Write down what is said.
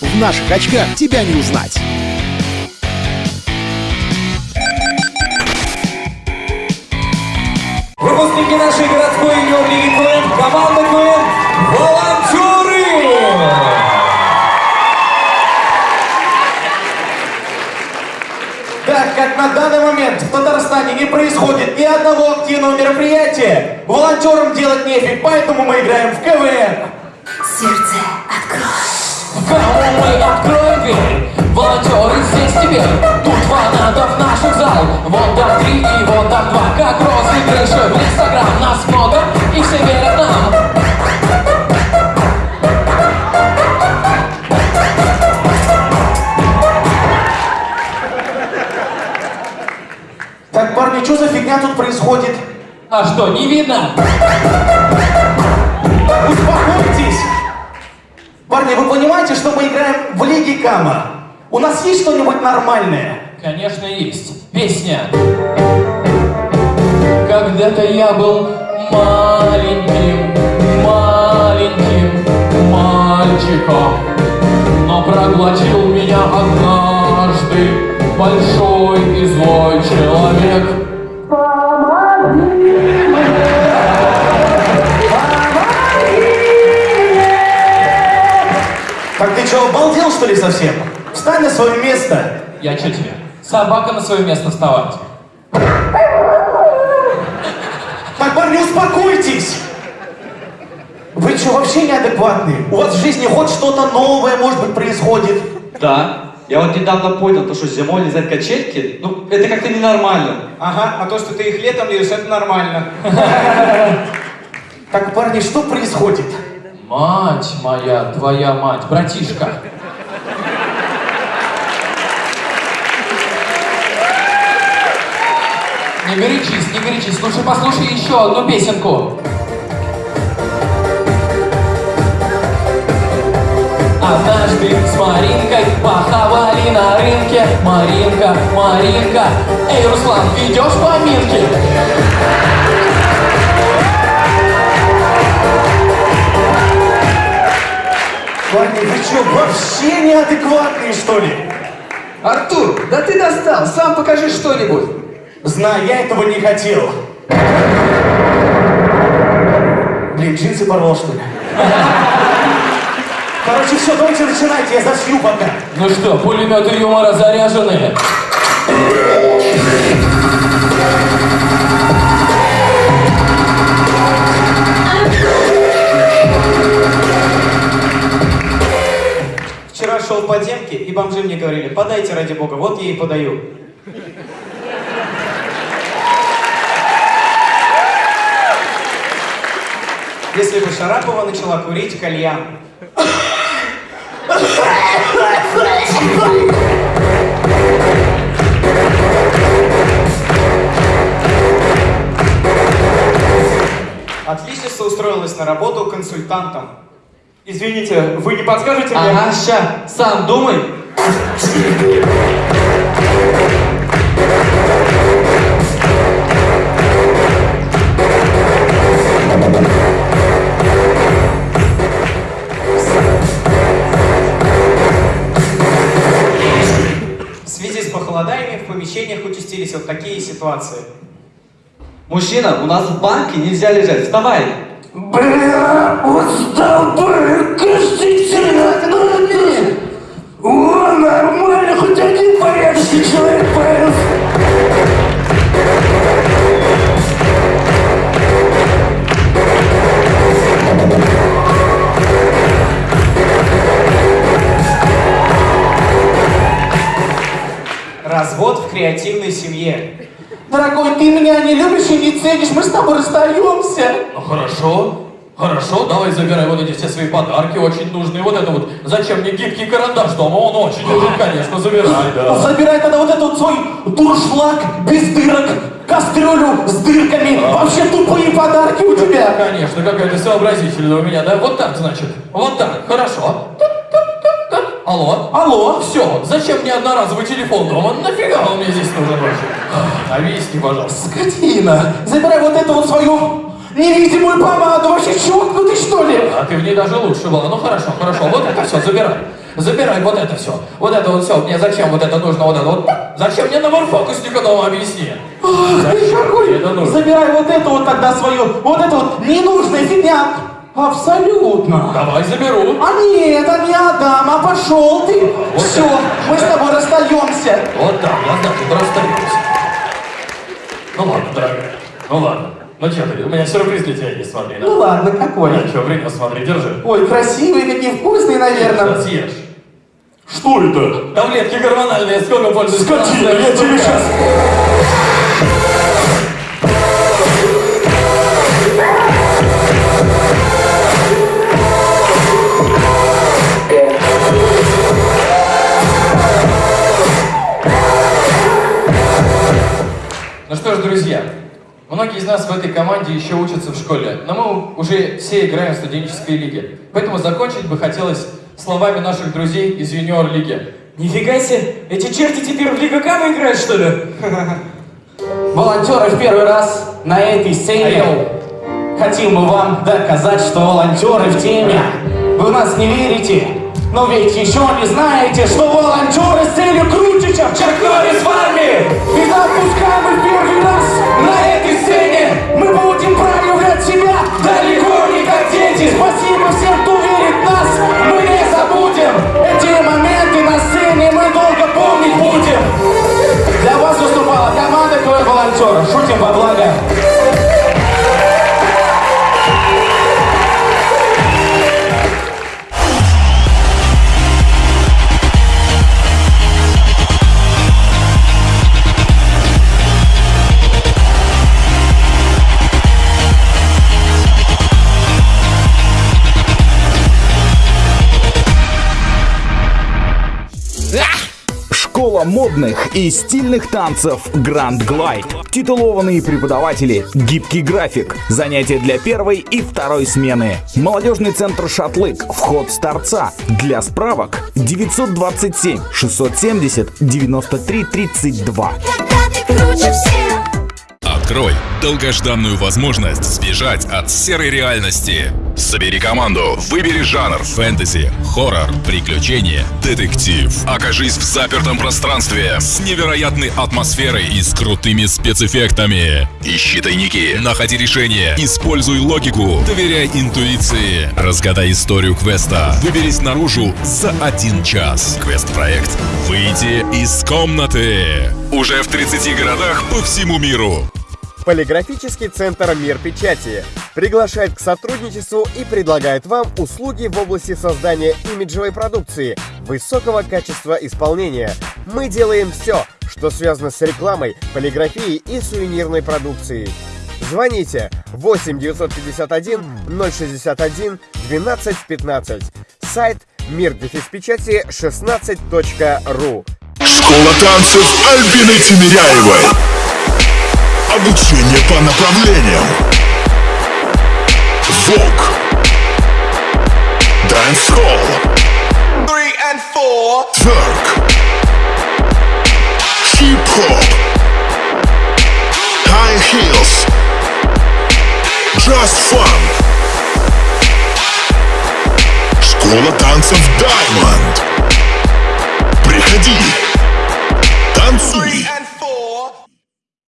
В наших очках тебя не узнать. Выпускники нашей городской юниор-лиги команда КВН «Волонтеры». Так как на данный момент в Татарстане не происходит ни одного активного мероприятия, волонтерам делать нефиг, поэтому мы играем в КВН. Теперь Тут фанатов наших зал Вот так три и вот так два Как розыгрыши в инстаграм Нас много и все верят нам Так, парни, что за фигня тут происходит? А что, не видно? Успокойтесь! Парни, вы понимаете, что мы играем в Лиге Кама? У нас есть что-нибудь нормальное? Конечно, есть. Песня. Когда-то я был маленьким, маленьким мальчиком, но проглотил меня однажды большой и злой человек. Так ты что, обалдел что ли совсем? Встань на свое место! Я что тебе? Собака на свое место вставать. Так, парни, успокойтесь! Вы что, вообще неадекватные? У вас в жизни хоть что-то новое, может быть, происходит? Да. Я вот недавно понял, то, что зимой лизать качельки, ну, это как-то ненормально. Ага, а то, что ты их летом лезешь, это нормально. Так, парни, что происходит? Мать моя, твоя мать, братишка. Не горячись, не горячись. Лучше послушай еще одну песенку. Однажды с Маринкой похавали на рынке Маринка, Маринка Эй, Руслан, ведешь поминки? Парни, вы что, вообще неадекватные, что ли? Артур, да ты достал, сам покажи что-нибудь. Знаю, я этого не хотел. Блин, джинсы порвал, что ли? Короче, все, давайте начинайте, я зашью пока. Ну что, пулеметы юмора заряжены? Вчера шел по демке, и бомжи мне говорили, подайте ради бога, вот я и подаю. Если бы Шарапова начала курить кальян. Отличница устроилась на работу консультантом. Извините, вы не подскажете мне? Ага, ща, сам думай. Ситуации. Мужчина, у нас в банке нельзя лежать, вставай. Бля, устал бы, кажется, нормально. О, нормально, хоть один порядочный человек появился. Развод в креативной семье. Дорогой, ты меня не любишь и не ценишь, мы с тобой расстаемся. Ну хорошо, хорошо, давай забирай вот эти все свои подарки, очень нужные. Вот это вот, зачем мне гибкий карандаш дома, он очень нужен, конечно, забирай, да. Забирай тогда вот этот свой дуршлаг без дырок, кастрюлю с дырками. Вообще тупые подарки у тебя. Конечно, какая-то сообразительная у меня, да? Вот так, значит, вот так, хорошо. Алло? Алло? Все, зачем мне одноразовый телефон дома? Нафига он мне здесь нужен вообще? Объясни, пожалуйста. Скотина, забирай вот эту вот свою невидимую помаду. Вообще чокнутый, что ли? А ты в ней даже лучше была. Ну хорошо, хорошо, вот это все, забирай. Забирай вот это все. Вот это вот все. Мне зачем вот это нужно? Вот это вот. Зачем мне набор фокусника дома объясни? Мне это нужно? Забирай вот эту вот тогда свою, вот эту вот ненужная фигня. Абсолютно. Давай заберу. А нет, а не отдам, а пошел ты. Вот Все, так. мы с тобой расстаемся. Вот так, я значит расстаемся. Ну ладно, дорогая. Ну ладно. Ну что ты, у меня сюрприз для тебя есть, смотри. Ну ладно, какой? Я что, принес, смотри, держи. Ой, красивые, какие вкусные, наверное. Сейчас съешь. Что это? Таблетки гормональные, сколько пользуешься? Скотина, я тебе сейчас... многие из нас в этой команде еще учатся в школе, но мы уже все играем в студенческой лиге. Поэтому закончить бы хотелось словами наших друзей из юниор-лиги. Нифига себе, эти черти теперь в Лига Кама играют, что ли? Волонтеры в первый раз на этой сцене. Хотим мы вам доказать, что волонтеры в теме. Вы в нас не верите, но ведь еще не знаете, что волонтеры с целью круче, чем Чак Норрис в волонтера. Шутим во благо. Модных и стильных танцев Grand Glide. Титулованные преподаватели, гибкий график, занятия для первой и второй смены. Молодежный центр «Шатлык», вход с торца. Для справок 927 670 93 32. Когда ты круче всех Открой долгожданную возможность сбежать от серой реальности. Собери команду, выбери жанр фэнтези, хоррор, приключения, детектив. Окажись в запертом пространстве с невероятной атмосферой и с крутыми спецэффектами. Ищи тайники, находи решения, используй логику, доверяй интуиции. Разгадай историю квеста, выберись наружу за один час. Квест-проект «Выйти из комнаты». Уже в 30 городах по всему миру. Полиграфический центр «Мир печати» приглашает к сотрудничеству и предлагает вам услуги в области создания имиджевой продукции, высокого качества исполнения. Мы делаем все, что связано с рекламой, полиграфией и сувенирной продукцией. Звоните 8 951 061 12 15. Сайт мир печати 16.ру. Школа танцев Альбины Тимиряевой. Обучение по направлениям. Vogue. Dancehall. Тверк. Хип-хоп. High heels. Just fun. Школа танцев Diamond. Приходи